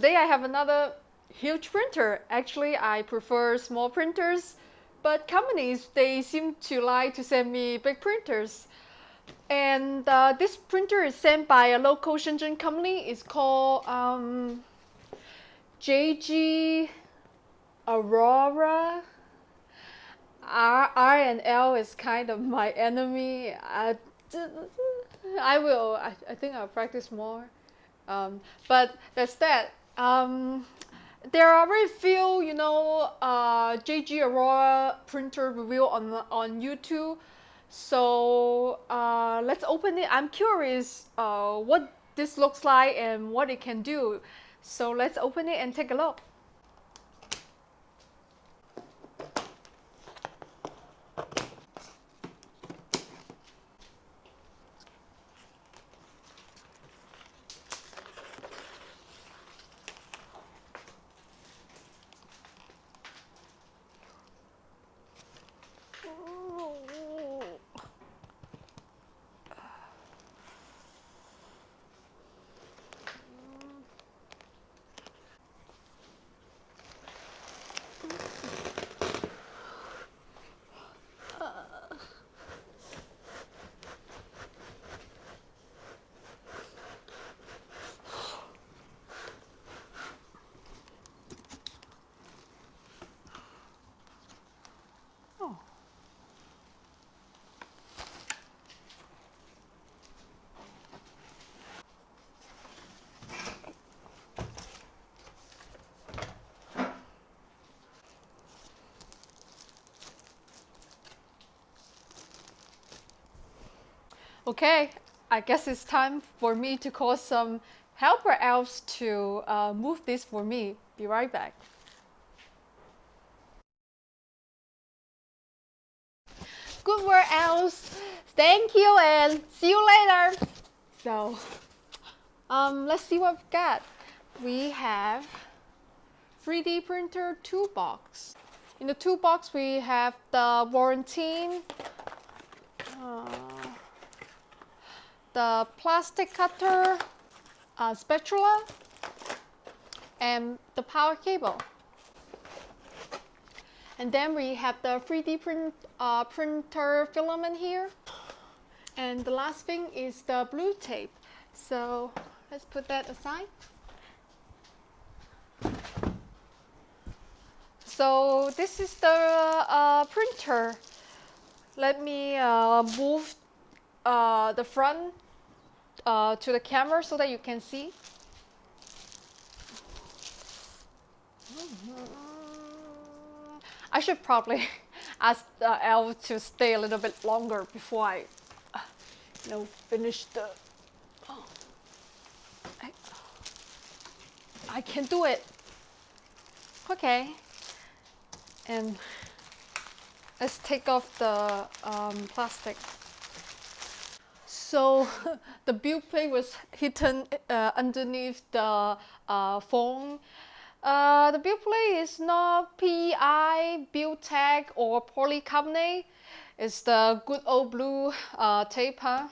Today I have another huge printer. Actually, I prefer small printers, but companies, they seem to like to send me big printers. And uh, this printer is sent by a local Shenzhen company. It's called um, JG Aurora. R, R and L is kind of my enemy. I, I will, I, I think I'll practice more. Um, but that's that. Um, there are very few, you know, uh, JG Aurora printer review on on YouTube. So uh, let's open it. I'm curious uh, what this looks like and what it can do. So let's open it and take a look. Okay, I guess it's time for me to call some helper elves to uh, move this for me. Be right back. Good work, elves. Thank you and see you later. So, um, let's see what we've got. We have 3D printer toolbox. In the toolbox, we have the warranty. Uh, the plastic cutter uh, spatula and the power cable. And then we have the 3D print, uh, printer filament here. And the last thing is the blue tape. So let's put that aside. So this is the uh, printer. Let me uh, move uh, the front uh, to the camera so that you can see. I should probably ask uh, Elle to stay a little bit longer before I, you know, finish the. I, I can do it. Okay. And let's take off the um, plastic. So the build plate was hidden uh, underneath the uh, phone. Uh, the build plate is not PEI, BuildTak or polycarbonate. It's the good old blue uh, tape. Huh?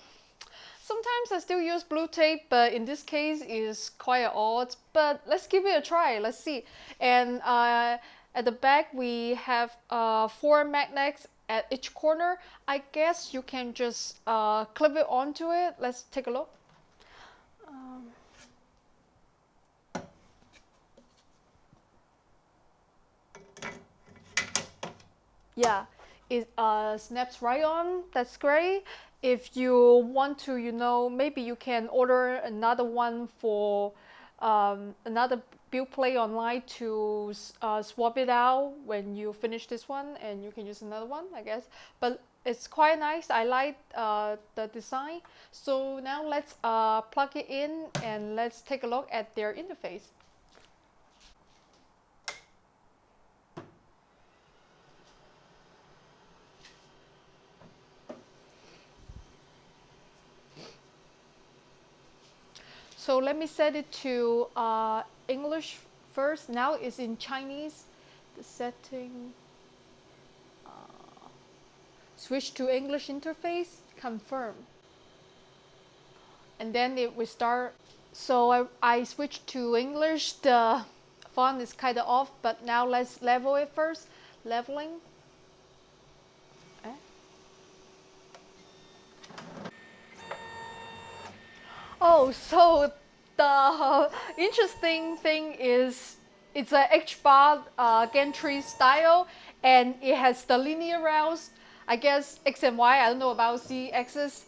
Sometimes I still use blue tape, but in this case it's quite odd. But let's give it a try. Let's see. And uh, at the back we have uh, four magnets at each corner, I guess you can just uh, clip it onto it. Let's take a look. Um, yeah, it uh, snaps right on. That's great. If you want to, you know, maybe you can order another one for um, another build play online to uh, swap it out when you finish this one and you can use another one I guess. But it's quite nice. I like uh, the design. So now let's uh, plug it in and let's take a look at their interface So let me set it to uh, English first. Now it's in Chinese. The setting. Uh, switch to English interface. Confirm. And then it will start So I, I switched to English. The font is kind of off, but now let's level it first. Leveling. Eh? Oh, so the interesting thing is it's a H-bar uh, gantry style and it has the linear rails. I guess X and Y, I don't know about Z axis.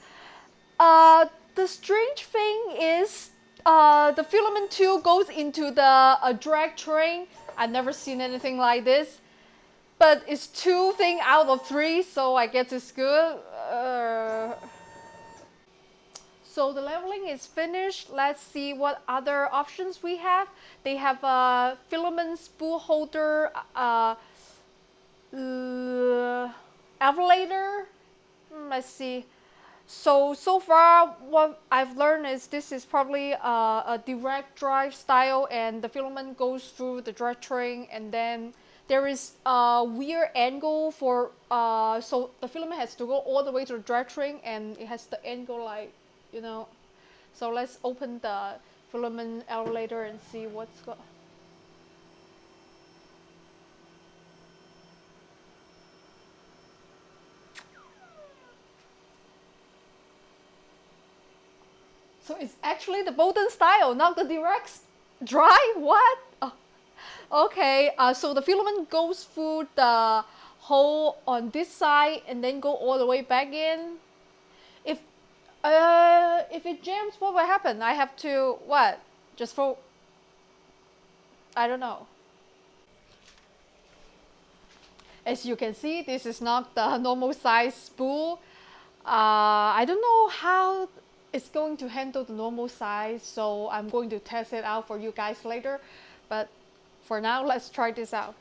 Uh, the strange thing is uh, the filament tube goes into the uh, drag chain. I've never seen anything like this. But it's two thing out of three, so I guess it's good. Uh, so the leveling is finished. Let's see what other options we have. They have a filament spool holder, uh, uh, elevator. Hmm, let's see. So, so far what I've learned is this is probably a, a direct drive style and the filament goes through the drive train and then there is a weird angle for, uh, so the filament has to go all the way to the drive train and it has the angle like, you know. So let's open the filament elevator and see what's going So it's actually the Bowden style, not the direct dry. What? Oh. Okay, uh, so the filament goes through the hole on this side and then go all the way back in. If uh, if it jams, what will happen? I have to what? Just for I don't know. As you can see, this is not the normal size spool. Uh, I don't know how it's going to handle the normal size so I'm going to test it out for you guys later but for now let's try this out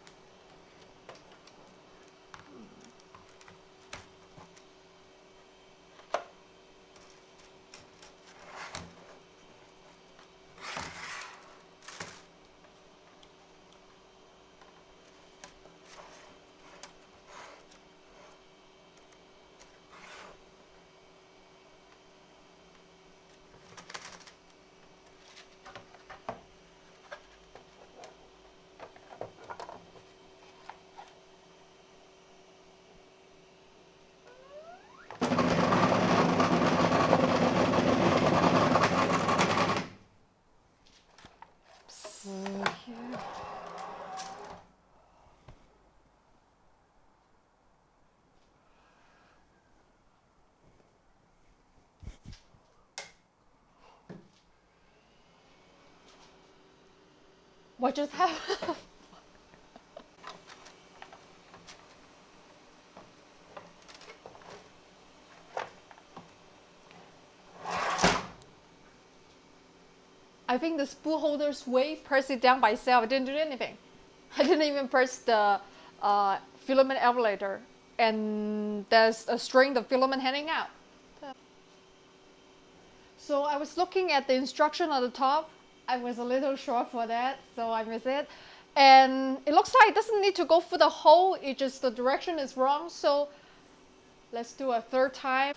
What just happened? I think the spool holder's weight pressed it down by itself. I didn't do anything. I didn't even press the uh, filament elevator. And there's a string of filament hanging out. So I was looking at the instruction on the top I was a little short for that, so I missed it. And it looks like it doesn't need to go through the hole, it just the direction is wrong. So let's do a third time.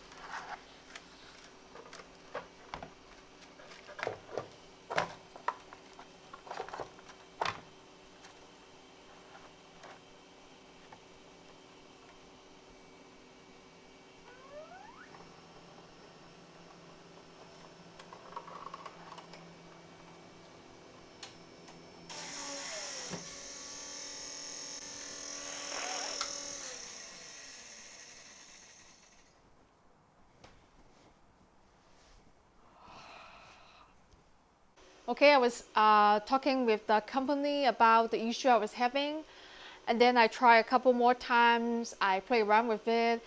Okay, I was uh, talking with the company about the issue I was having and then I try a couple more times, I play around with it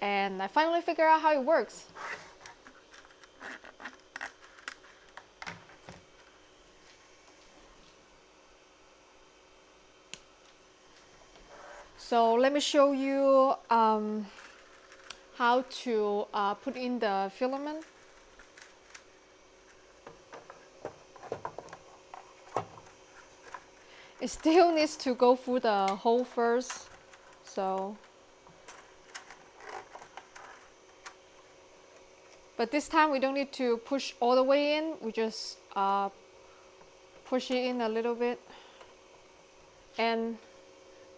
and I finally figure out how it works. So let me show you um, how to uh, put in the filament. It still needs to go through the hole first so. But this time we don't need to push all the way in. We just uh, push it in a little bit and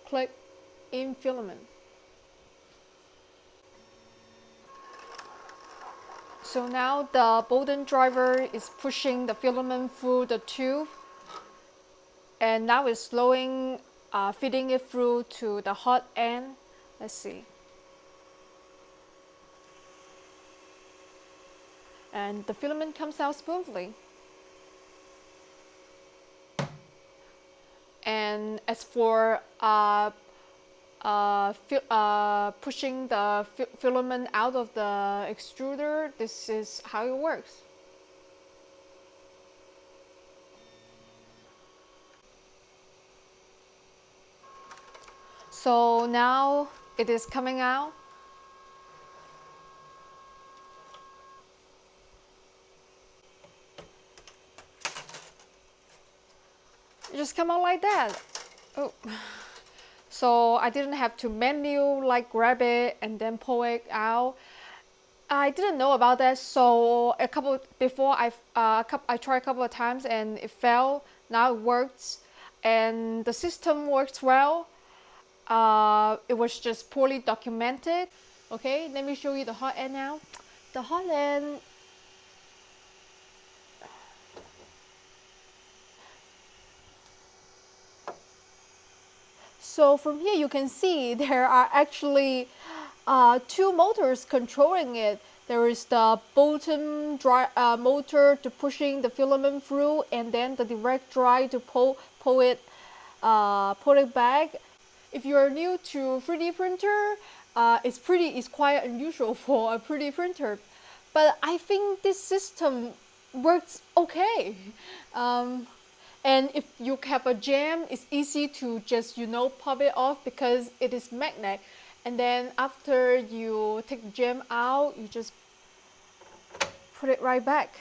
click in filament. So now the Bowden driver is pushing the filament through the tube and now it's slowing, uh, feeding it through to the hot end. Let's see. And the filament comes out smoothly. And as for uh, uh, uh, pushing the fi filament out of the extruder, this is how it works. So now it is coming out. It just come out like that. Oh. So I didn't have to manual like grab it and then pull it out. I didn't know about that, so a couple before I uh, I tried a couple of times and it fell. Now it works, and the system works well. Uh, it was just poorly documented. Okay, let me show you the hot end now. The hot end So from here you can see there are actually uh, two motors controlling it. There is the Bowden dry, uh, motor to pushing the filament through and then the direct dry to pull, pull, it, uh, pull it back. If you are new to 3D printer, uh, it's pretty, it's quite unusual for a 3D printer. But I think this system works okay. Um, and if you have a jam, it's easy to just, you know, pop it off because it is magnet. And then after you take the jam out, you just put it right back.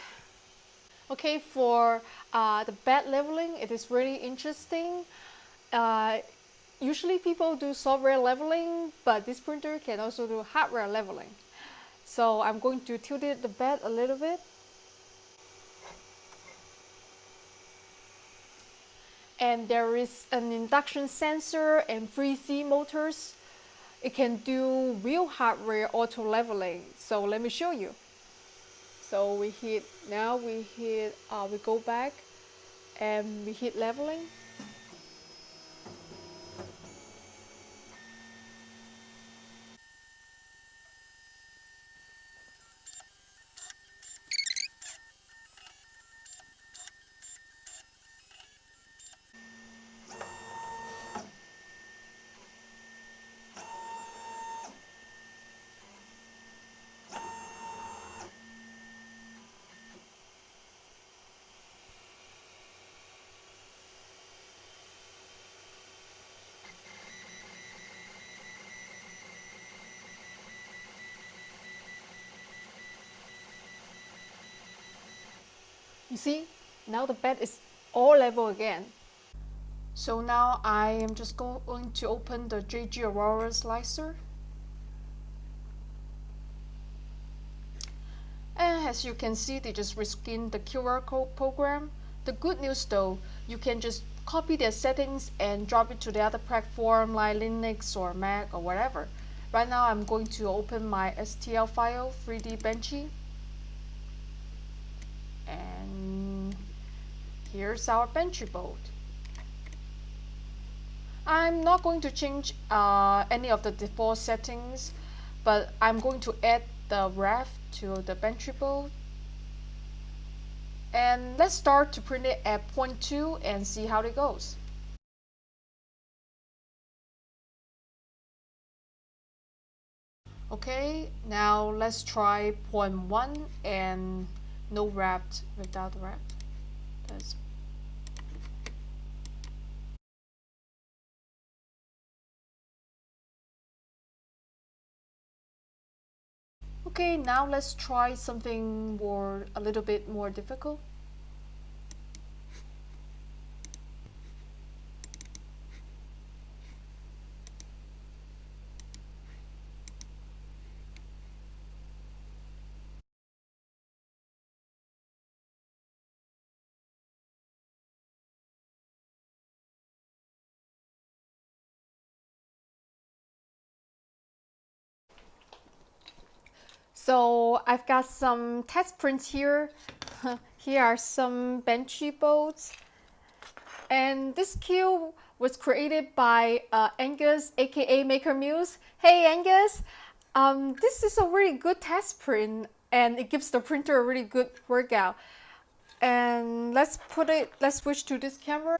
Okay, for uh, the bed leveling, it is really interesting. Uh, usually people do software leveling, but this printer can also do hardware leveling. So I'm going to tilt it the bed a little bit and there is an induction sensor and 3C motors. It can do real hardware auto leveling. So let me show you. So we hit, now we hit, uh, we go back and we hit leveling. You see, now the bed is all level again. So now I am just going to open the JG Aurora slicer. And as you can see, they just reskin the QR code program. The good news though, you can just copy their settings and drop it to the other platform like Linux or Mac or whatever. Right now I'm going to open my STL file, 3D Benchy. And here's our Benchy boat. I'm not going to change uh, any of the default settings, but I'm going to add the ref to the Benchy boat. And let's start to print it at point 2 and see how it goes. Okay, now let's try point 1 and no wrapped without wrapped. That's Okay, now let's try something more, a little bit more difficult. So I've got some test prints here. here are some Benchy bolts. And this cube was created by uh, Angus, aka Maker Muse. Hey Angus, um, this is a really good test print and it gives the printer a really good workout. And let's put it, let's switch to this camera.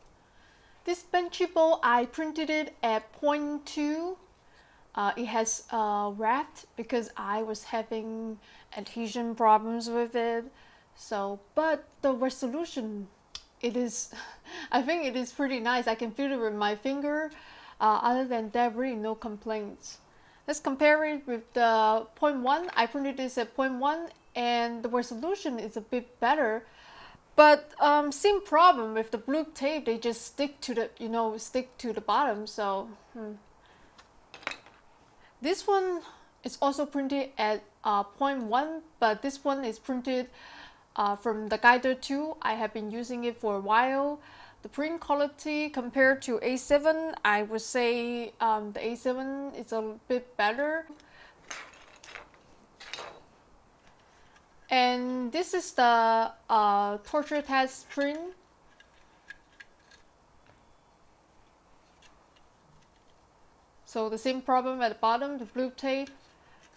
This Benchy bolt, I printed it at 0.2 uh, it has uh, wrapped because I was having adhesion problems with it. So, but the resolution, it is, I think it is pretty nice. I can feel it with my finger. Uh, other than that, really no complaints. Let's compare it with the 0.1. I printed this at 0.1 and the resolution is a bit better. But um, same problem with the blue tape, they just stick to the, you know, stick to the bottom. So, hmm. This one is also printed at uh, 0.1, but this one is printed uh, from the Guider 2. I have been using it for a while. The print quality compared to A7, I would say um, the A7 is a bit better. And this is the uh, torture test print So the same problem at the bottom, the blue tape,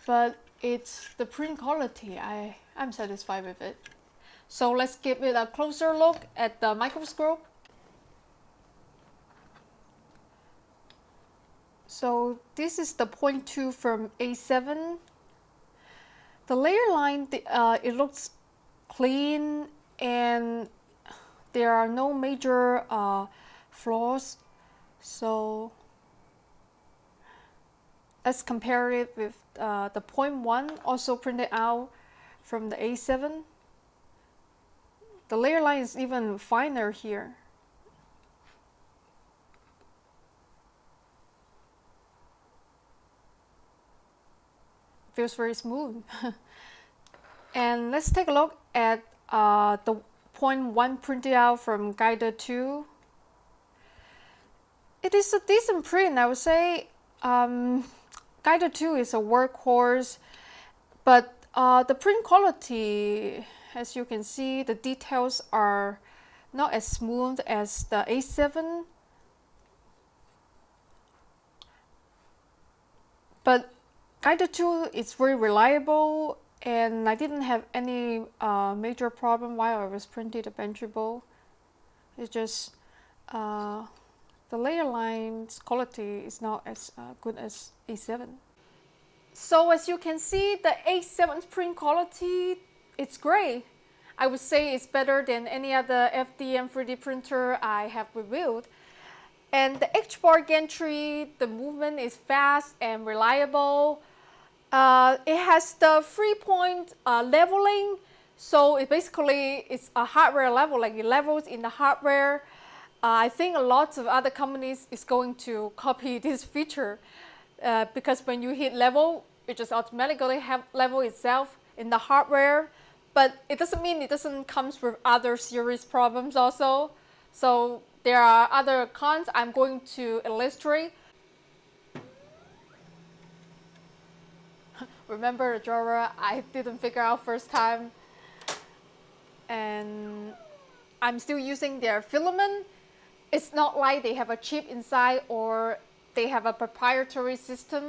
but it's the print quality. I, I'm satisfied with it. So let's give it a closer look at the microscope. So this is the 0.2 from A7. The layer line, uh, it looks clean and there are no major uh, flaws. So let's compare it with uh, the 0.1 also printed out from the A7. The layer line is even finer here. Feels very smooth. and let's take a look at uh, the 0.1 printed out from Guider 2. It is a decent print, I would say. Um, Guider 2 is a workhorse, but uh, the print quality, as you can see, the details are not as smooth as the A7. But Guider 2 is very reliable and I didn't have any uh, major problem while I was printing the Benchy bolt. It's just uh, the layer lines quality is not as uh, good as A7. So as you can see, the A7 print quality, it's great. I would say it's better than any other FDM 3D printer I have reviewed. And the H-bar gantry, the movement is fast and reliable. Uh, it has the three-point uh, leveling, so it basically it's a hardware level, like it levels in the hardware. Uh, I think a lot of other companies is going to copy this feature uh, because when you hit level, it just automatically have level itself in the hardware. But it doesn't mean it doesn't comes with other serious problems also. So there are other cons I'm going to illustrate. Remember the drawer I didn't figure out first time and I'm still using their filament it's not like they have a chip inside or they have a proprietary system.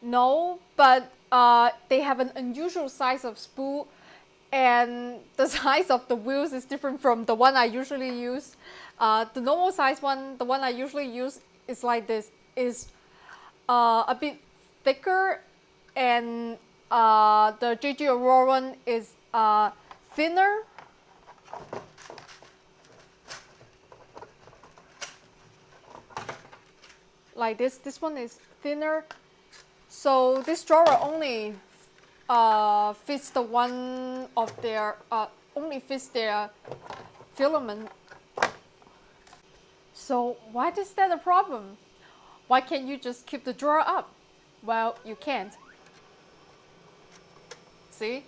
No, but uh, they have an unusual size of spool and the size of the wheels is different from the one I usually use. Uh, the normal size one, the one I usually use is like this, is uh, a bit thicker and uh, the JG Aurora one is uh, thinner like this. This one is thinner. So this drawer only uh, fits the one of their, uh, only fits their filament. So why is that a problem? Why can't you just keep the drawer up? Well, you can't. See?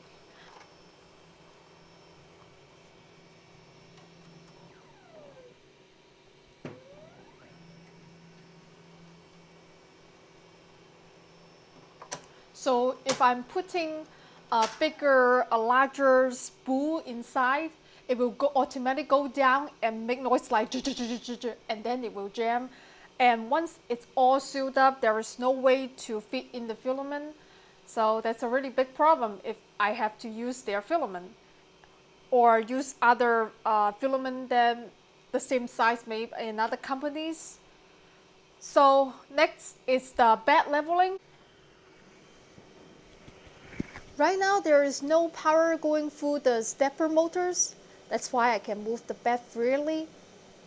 So if I'm putting a bigger, a larger spool inside, it will go automatically go down and make noise like and then it will jam. And once it's all sealed up, there is no way to fit in the filament. So that's a really big problem if I have to use their filament or use other uh, filament than the same size made in other companies. So next is the bed leveling. Right now there is no power going through the stepper motors. That's why I can move the bed freely.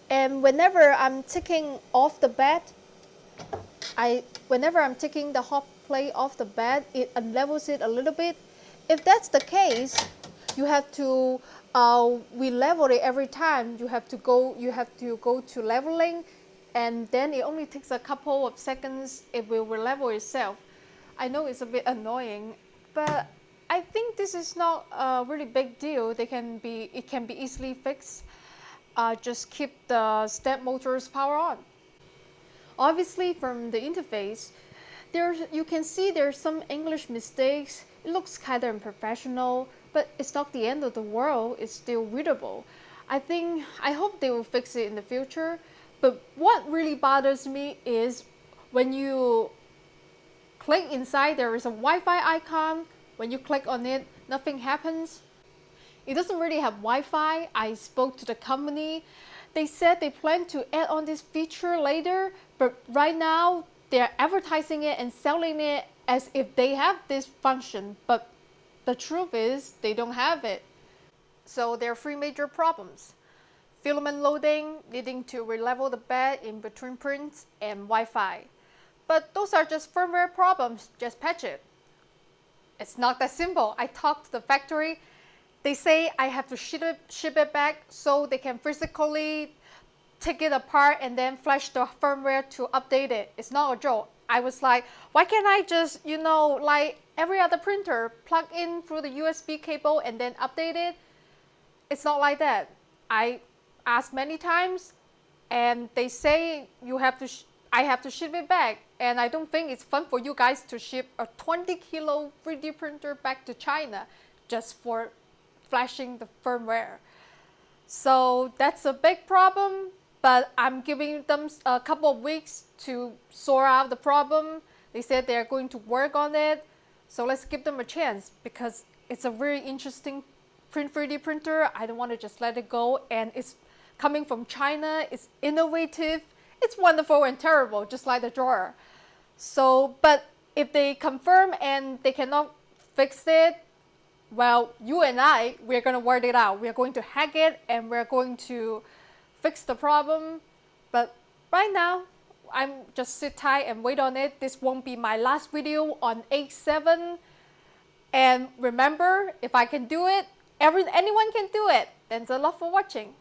And whenever I'm taking off the bed, I whenever I'm taking the hot plate off the bed, it unlevels it a little bit. If that's the case, you have to uh, we level it every time. You have to go you have to go to leveling and then it only takes a couple of seconds it will level itself. I know it's a bit annoying, but I think this is not a really big deal. They can be, it can be easily fixed. Uh, just keep the step motor's power on. Obviously from the interface, there's, you can see there's some English mistakes. It looks kind of unprofessional, but it's not the end of the world. It's still readable. I think, I hope they will fix it in the future. But what really bothers me is when you click inside, there is a Wi-Fi icon when you click on it, nothing happens. It doesn't really have Wi-Fi. I spoke to the company. They said they plan to add on this feature later, but right now they're advertising it and selling it as if they have this function, but the truth is they don't have it. So there are three major problems. Filament loading, needing to relevel the bed in between prints, and Wi-Fi. But those are just firmware problems, just patch it. It's not that simple. I talked to the factory. They say I have to ship it, ship it back so they can physically take it apart and then flash the firmware to update it. It's not a joke. I was like, why can't I just, you know, like every other printer, plug in through the USB cable and then update it? It's not like that. I asked many times and they say you have to I have to ship it back and I don't think it's fun for you guys to ship a 20 kilo 3D printer back to China just for flashing the firmware. So that's a big problem, but I'm giving them a couple of weeks to sort out the problem. They said they're going to work on it. So let's give them a chance because it's a very interesting print 3D printer. I don't want to just let it go and it's coming from China. It's innovative it's wonderful and terrible, just like the drawer. So, but if they confirm and they cannot fix it, well, you and I, we're going to work it out. We're going to hack it and we're going to fix the problem. But right now, I'm just sit tight and wait on it. This won't be my last video on A7. And remember, if I can do it, every, anyone can do it. Thanks a lot for watching.